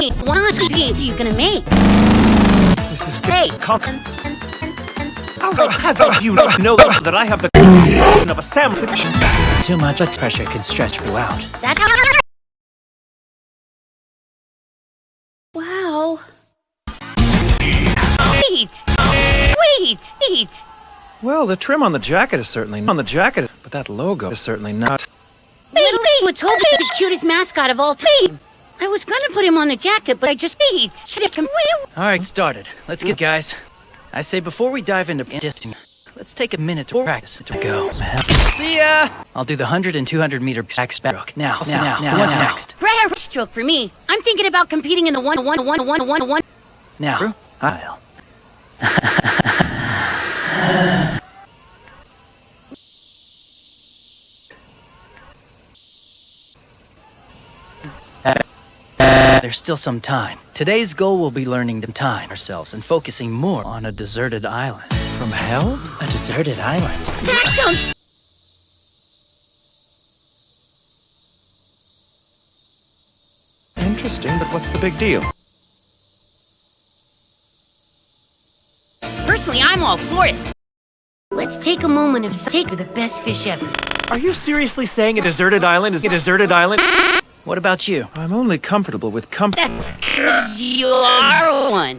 these what are you gonna make? This is Hey! Con- Uns- uns- uns- uns- How the have you not know that I have the of a sandwich? Too much blood pressure can stretch you out. That's Wow. Wait! Wait! Wait! Well, the trim on the jacket is certainly on the jacket, but that logo is certainly not. Wait, wait! Watobi is the cutest mascot of all time. I was gonna put him on the jacket, but I just wait. Should have come. All right, started. Let's get guys. I say before we dive into let's take a minute to practice to go. See ya. I'll do the 100 and 200 meter back stroke. Now, now, now, now, what's next? Rare stroke for me. I'm thinking about competing in the one, one, one, one, one, one. Now, I'll. There's still some time. Today's goal will be learning to time ourselves and focusing more on a deserted island. From hell? A deserted island? That sounds. Interesting, but what's the big deal? Personally, I'm all for it. Let's take a moment of take for the best fish ever. Are you seriously saying a deserted island is a deserted island? What about you? I'm only comfortable with comfort. That's because you are one.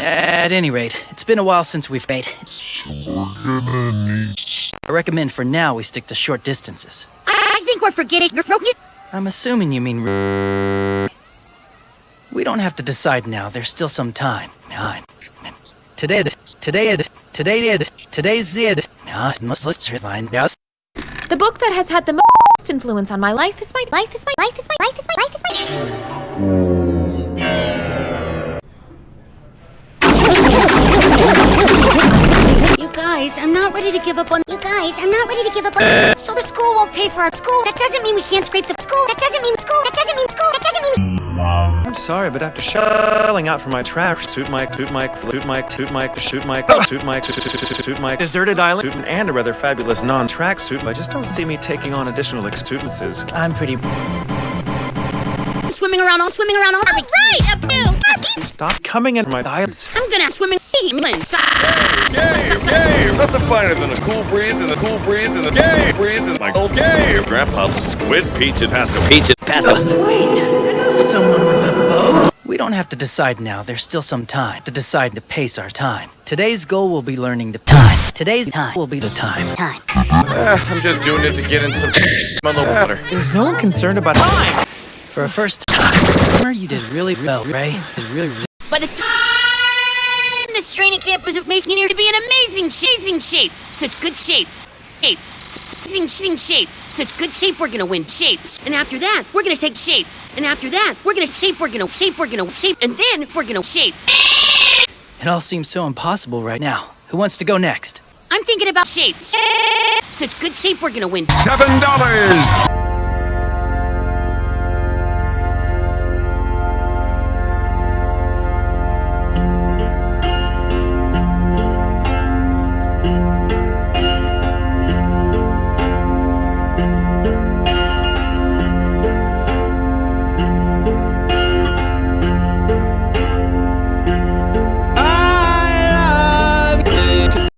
At any rate, it's been a while since we've made. I recommend for now we stick to short distances. I, I think we're forgetting you're broken. I'm assuming you mean. We don't have to decide now. There's still some time. Time. Today, today, today, today's it. Let's find. The book that has had the most influence on my life is my life is my life is my life is my life is my You guys, I'm not ready to give up on. You guys, I'm not ready to give up on. So the school won't pay for our school. That doesn't mean we can't scrape the school. That doesn't mean school. That doesn't mean school. That doesn't mean. I'm sorry, but after shelling out for my trash, suit mic, toot mic, flute mic, toot mic, shoot mic, toot mic, toot toot toot mic, deserted island, and a rather fabulous non-track suit, I just don't see me taking on additional exuberances. I'm pretty. Swimming around, all swimming around, all right, up to. Stop coming in my eyes. I'm gonna swim in sea. Game, game! Nothing finer than a cool breeze and a cool breeze and a game breeze and like old game. Grandpa's squid peach and pasta peach and pasta. Someone with a boat? We don't have to decide now. There's still some time to decide to pace our time. Today's goal will be learning to time. Today's time will be the time. Time. Eh, I'm just doing it to get in some on the water. Is no one concerned about time? For a first time, you did really well, Ray. Did really, really By the time this training camp is making it here to be an amazing, amazing shape. Such good shape. Shape. Amazing, amazing shape. Such good shape, we're gonna win shapes. And after that, we're gonna take shape. And after that, we're gonna shape, we're gonna shape, we're gonna shape. And then we're gonna shape. It all seems so impossible right now. Who wants to go next? I'm thinking about shapes. Such good shape, we're gonna win. Seven dollars.